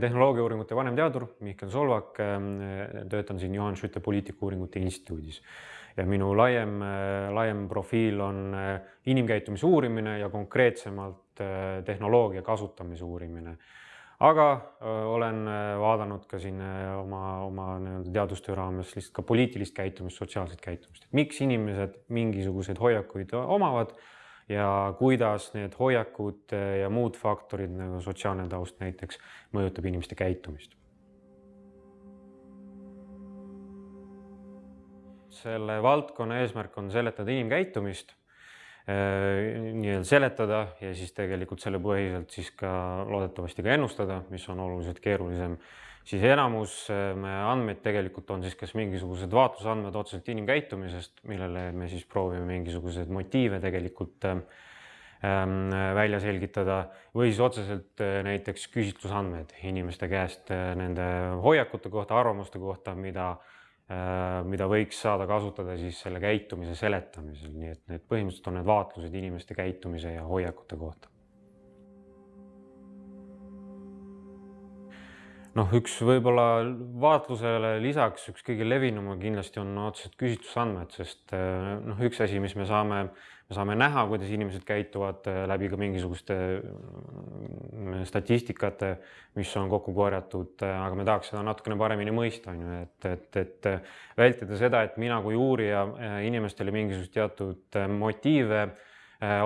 tehnoloogiauuringute vanemteadur Mihkel Solvak, töötan siin Johan Skytte poliitikauuringute instituudis. Ja minu laiem, laiem profiil on inimkäitumise uurimine ja konkreetsemalt tehnoloogia kasutamise uurimine. Aga olen vaadanud ka siin oma, oma nii-öelda teadustöö raames lihtsalt ka poliitilist käitumist, sotsiaalset käitumist, et miks inimesed mingisuguseid hoiakuid omavad ja kuidas need hoiakud ja muud faktorid nagu sotsiaalne taust näiteks mõjutab inimeste käitumist. selle valdkonna eesmärk on seletada inimkäitumist Äh, nii-öelda seletada ja siis tegelikult selle põhiselt siis ka loodetavasti ka ennustada, mis on oluliselt keerulisem, siis enamus äh, andmeid tegelikult on siis kas mingisugused vaatlusandmed otseselt inimkäitumisest, millele me siis proovime mingisuguseid motiive tegelikult ähm, välja selgitada või siis otseselt äh, näiteks küsitlusandmed inimeste käest nende hoiakute kohta, arvamuste kohta, mida mida võiks saada kasutada siis selle käitumise seletamisel, nii et need põhimõtteliselt on need vaatlused inimeste käitumise ja hoiakute kohta. Noh, üks võib-olla vaatlusele lisaks üks kõige levinum kindlasti on otseselt küsitlusandmed, sest äh, noh, üks asi, mis me saame me saame näha, kuidas inimesed käituvad äh, läbi ka mingisuguste mm, statistikate, mis on kokku korjatud, äh, aga me tahaks seda natukene paremini mõista, on ju, et, et, et vältida seda, et mina kui uurija inimestele mingisugust teatud motiive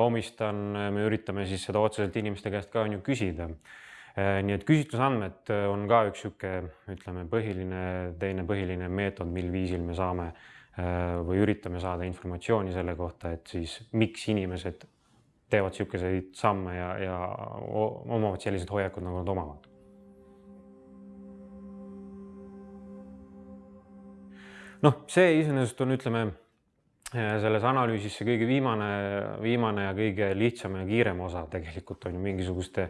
omistan, me üritame siis seda otseselt inimeste käest ka on ju küsida. Nii et küsitlusandmed on ka üks niisugune, ütleme, põhiline, teine põhiline meetod, mil viisil me saame äh, Äh, või üritame saada informatsiooni selle kohta, et siis miks inimesed teevad niisuguseid samme ja, ja omavad sellised hoiakud, nagu nad omavad. noh, see iseenesest on, ütleme selles analüüsis see kõige viimane, viimane ja kõige lihtsam ja kiirem osa tegelikult on ju mingisuguste,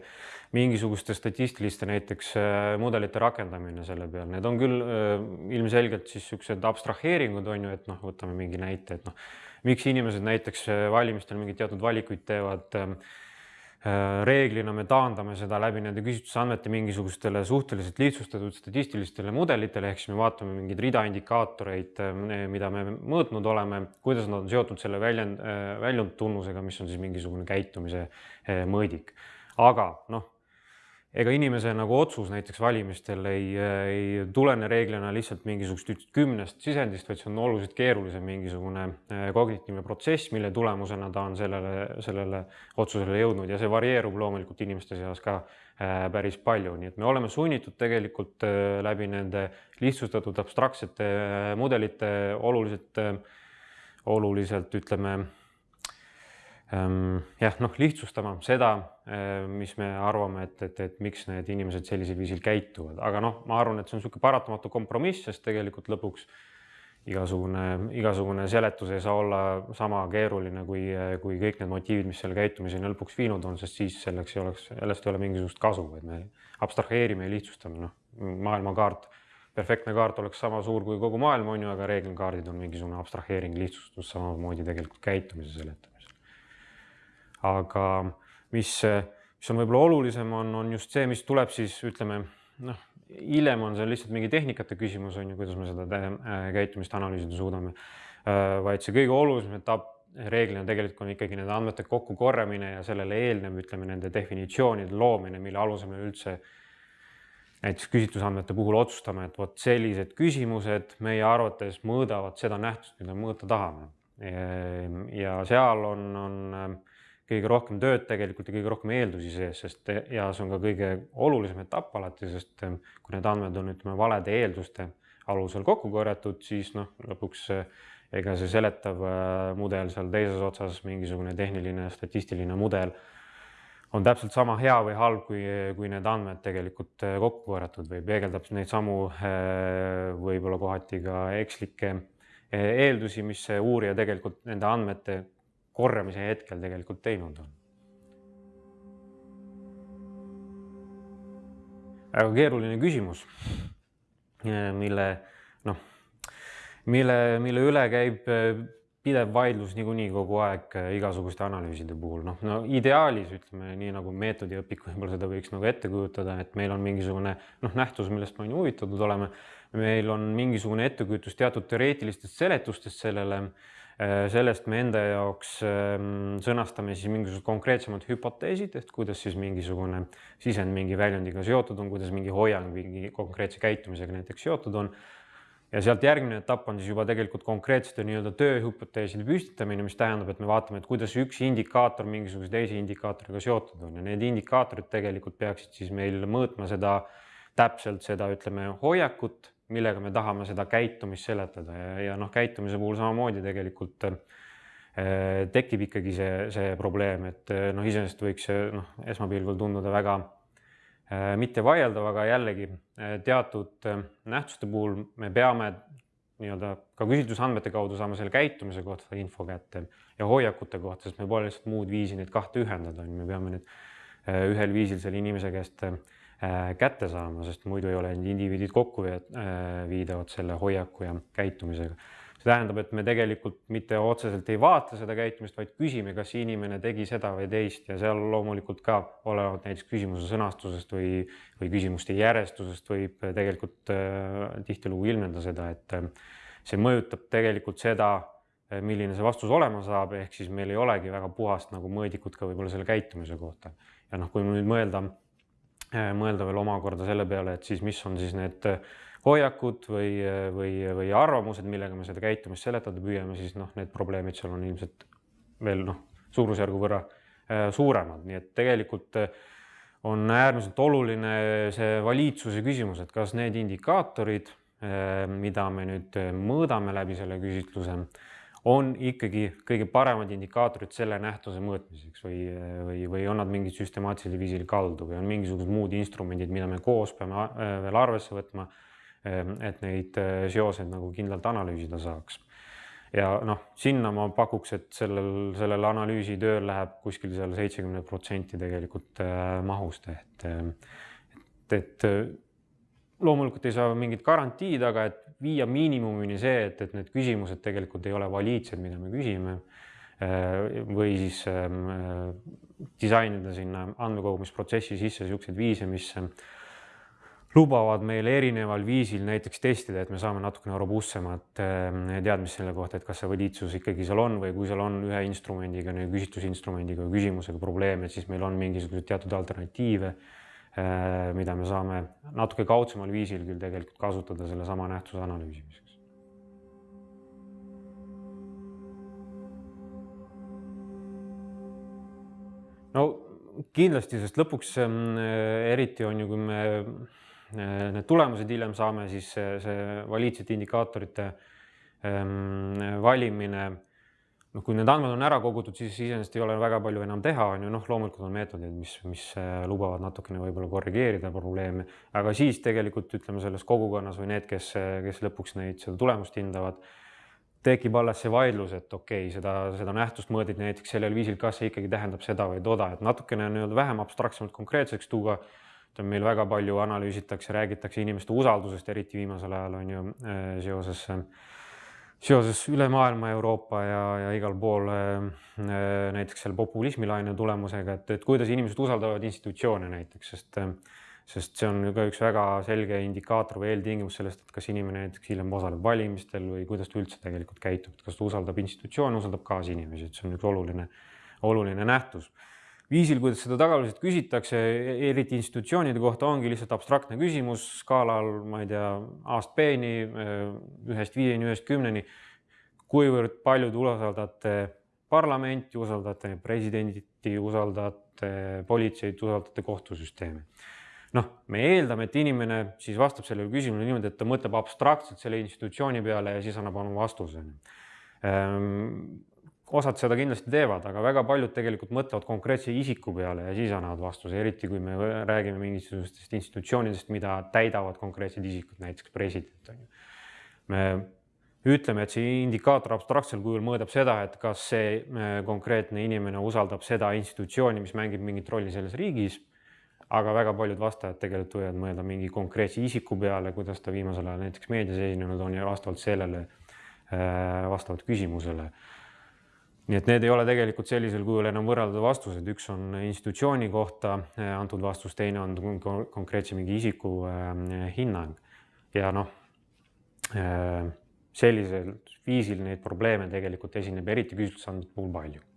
mingisuguste statistiliste näiteks äh, mudelite rakendamine selle peal, need on küll äh, ilmselgelt siis niisugused abstraheeringud on ju, et noh, võtame mingi näite, et noh, miks inimesed näiteks äh, valimistel mingeid teatud valikuid teevad Äh, reeglina me taandame seda läbi nende küsitlusandmete mingisugustele suhteliselt lihtsustatud statistilistele mudelitele, ehk siis me vaatame mingeid rida indikaatoreid, äh, mida me mõõtnud oleme, kuidas nad on seotud selle väljend, äh, väljundtunnusega, mis on siis mingisugune käitumise mõõdik. aga noh ega inimese nagu otsus näiteks valimistel ei, ei tulene reeglina lihtsalt mingisugust kümnest sisendist, vaid see on oluliselt keerulisem mingisugune äh, kognitiivne protsess, mille tulemusena ta on sellele, sellele otsusele jõudnud ja see varieerub loomulikult inimeste seas ka äh, päris palju, nii et me oleme sunnitud tegelikult äh, läbi nende lihtsustatud abstraktsete mudelite oluliselt, oluliselt ütleme jah, noh, lihtsustama seda, ehm, mis me arvame, et, et, et miks need inimesed sellisel viisil käituvad, aga noh, ma arvan, et see on niisugune paratamatu kompromiss, sest tegelikult lõpuks igasugune, igasugune seletus ei saa olla sama keeruline kui, kui kõik need motiivid, mis selle käitumiseni lõpuks viinud on, sest siis selleks ei oleks, sellest ei ole mingisugust kasu, et me abstraheerime ja lihtsustame, noh, maailmakaart, perfektne kaart oleks sama suur kui kogu maailm, on ju, aga reeglikaardid on mingisugune abstraheering, lihtsustus samamoodi tegelikult käitumise seletamine aga mis, mis on võib-olla olulisem, on, on just see, mis tuleb siis ütleme noh, hiljem on see lihtsalt mingi tehnikate küsimus on ju, kuidas me seda äh, käitumist analüüsida suudame. Äh, vaid see kõige olulisem etapp reeglina tegelikult on ikkagi nende andmete kokkukorjamine ja sellele eelnev, ütleme nende definitsioonide loomine, mille alusel me üldse näiteks küsitlusandmete puhul otsustame, et vot sellised küsimused meie arvates mõõdavad seda nähtust, mida mõõta tahame. ja seal on, on kõige rohkem tööd tegelikult ja kõige rohkem eeldusi sees, sest see on ka kõige olulisem etapp alati, sest eh, kui need andmed on, ütleme, valede eelduste alusel kokku korjatud, siis noh, lõpuks eh, ega see seletav eh, mudel seal teises otsas, mingisugune tehniline statistiline mudel on täpselt sama hea või halb, kui, kui need andmed tegelikult kokku korjatud või peegeldab neid samu võib-olla kohati ka ekslikke eeldusi, mis uurija tegelikult nende andmete korjamise hetkel tegelikult teinud on. väga keeruline küsimus, mille noh, mille, mille üle käib pidev vaidlus niikuinii kogu aeg äh, igasuguste analüüside puhul, noh, no ideaalis ütleme nii nagu meetodiõpik võib-olla seda võiks nagu ette kujutada, et meil on mingisugune noh, nähtus, millest me on ju huvitatud oleme. meil on mingisugune ettekujutus teatud teoreetilistest seletustest sellele, sellest me enda jaoks ähm, sõnastame siis mingisugused konkreetsemad hüpoteesid, et kuidas siis mingisugune sisend mingi väljundiga seotud on, kuidas mingi hoiang mingi konkreetse käitumisega näiteks seotud on. Ja sealt järgmine etapp on siis juba tegelikult konkreetsete nii-öelda tööhüpoteeside püstitamine, mis tähendab, et me vaatame, et kuidas üks indikaator mingisuguse teise indikaatoriga seotud on. Ja need indikaatorid tegelikult peaksid siis meil mõõtma seda täpselt seda, ütleme, hoiakut, millega me tahame seda käitumist seletada. Ja, ja noh, käitumise puhul samamoodi tegelikult äh, tekib ikkagi see, see probleem, et noh, iseenesest võiks see noh, esmapilgul tunduda väga Äh, mitte vaieldav, aga jällegi äh, teatud äh, nähtuste puhul me peame nii-öelda ka küsitlusandmete kaudu saama selle käitumise kohta info kätte ja hoiakute kohta, sest meil pole lihtsalt muud viisi neid kahte ühendada, on ju, me peame nüüd ühel viisil selle inimese käest kätte saama, sest muidu ei ole indiviidid kokku viidavad selle hoiaku ja käitumisega see tähendab, et me tegelikult mitte otseselt ei vaata seda käitumist, vaid küsime, kas inimene tegi seda või teist ja seal loomulikult ka olenevalt näiteks küsimuse sõnastusest või, või küsimuste järjestusest võib tegelikult äh, tihtilugu ilmneda seda, et äh, see mõjutab tegelikult seda, äh, milline see vastus olema saab, ehk siis meil ei olegi väga puhast nagu mõõdikut ka võib-olla selle käitumise kohta. ja noh, kui nüüd mõelda, äh, mõelda veel omakorda selle peale, et siis mis on siis need äh, hoiakud või, või, või arvamused, millega me seda käitumist seletada püüame, siis noh, need probleemid seal on ilmselt veel noh, suurusjärgu võrra äh, suuremad, nii et tegelikult äh, on äärmiselt oluline see valiidsuse küsimus, et kas need indikaatorid, äh, mida me nüüd mõõdame läbi selle küsitluse, on ikkagi kõige paremad indikaatorid selle nähtuse mõõtmiseks või, või, või on nad mingid süstemaatilisel viisil kaldu või on mingisugused muud instrumendid, mida me koos peame veel arvesse võtma Ehm, et neid äh, seoseid nagu kindlalt analüüsida saaks. ja noh, sinna ma pakuks, et sellel, sellel analüüsitööl läheb kuskil seal seitsekümmend protsenti tegelikult äh, mahust, et, et, et äh, loomulikult ei saa mingit garantiid, aga et viia miinimumini see, et, et need küsimused tegelikult ei ole valiidsed, mida me küsime. Või siis äh, disainida sinna andmekogumisprotsessi sisse niisuguseid viise, mis lubavad meile erineval viisil näiteks testida, et me saame natukene robustsemat ehm, teadmist selle kohta, et kas see valiidsus ikkagi seal on või kui seal on ühe instrumendiga, küsitlusinstrumendiga või küsimusega probleeme, et siis meil on mingisuguseid teatud alternatiive, mida me saame natuke kaudsemal viisil küll tegelikult kasutada sellesama nähtuse analüüsimiseks. no kindlasti, sest lõpuks ehm, eriti on ju, kui me Äh, need tulemused hiljem saame, siis see valiidsete indikaatorite ähm, valimine, noh, kui need andmed on ära kogutud, siis iseenesest ei ole väga palju enam teha, on ju, noh, loomulikult on meetodid, mis, mis äh, lubavad natukene võib-olla korrigeerida probleeme, aga siis tegelikult ütleme selles kogukonnas või need, kes, kes lõpuks neid, seda tulemust hindavad, tekib alles see vaidlus, et okei okay,, seda, seda nähtust mõõditi näiteks sellel viisil, kas see ikkagi tähendab seda või toda, et natukene nii-öelda vähem abstraktsemalt konkreetseks tuua. Ütleme, meil väga palju analüüsitakse, räägitakse inimeste usaldusest, eriti viimasel ajal on ju äh, seoses, üle maailma, Euroopa ja, ja igal pool äh, näiteks selle populismilaine tulemusega, et, et kuidas inimesed usaldavad institutsioone näiteks, sest sest see on ka üks väga selge indikaator või eeltingimus sellest, et kas inimene näiteks hiljem osaleb valimistel või kuidas ta üldse tegelikult käitub, et kas ta usaldab institutsioone, usaldab kaasinimesi, et see on üks oluline, oluline nähtus viisil, kuidas seda tagasisidet küsitakse, eriti institutsioonide kohta, ongi lihtsalt abstraktne küsimus skaalal, ma ei tea, A-st B-ni, ühest viieni, ühest kümneni. kuivõrd palju te usaldate parlamenti, usaldate presidenti, usaldate politseid, usaldate kohtusüsteemi? noh, me eeldame, et inimene siis vastab sellele küsimusele niimoodi, et ta mõtleb abstraktselt selle institutsiooni peale ja siis annab oma vastuse ehm, osad seda kindlasti teevad, aga väga paljud tegelikult mõtlevad konkreetse isiku peale ja siis annavad vastuse, eriti kui me räägime mingisugustest institutsioonidest, mida täidavad konkreetsed isikud, näiteks president on ju. me ütleme, et see indikaator abstraktsel kujul mõõdab seda, et kas see äh, konkreetne inimene usaldab seda institutsiooni, mis mängib mingit rolli selles riigis. aga väga paljud vastajad tegelikult võivad mõelda mingi konkreetse isiku peale, kuidas ta viimasel ajal näiteks meedias esinenud on ja vastavalt sellele vastavalt küsimusele. Nii et need ei ole tegelikult sellisel kujul enam võrreldavad vastused, üks on institutsiooni kohta antud vastus, teine on konkreetse mingi isiku hinnang. Ja noh, sellisel viisil neid probleeme tegelikult esineb eriti küsitlusandmete puhul palju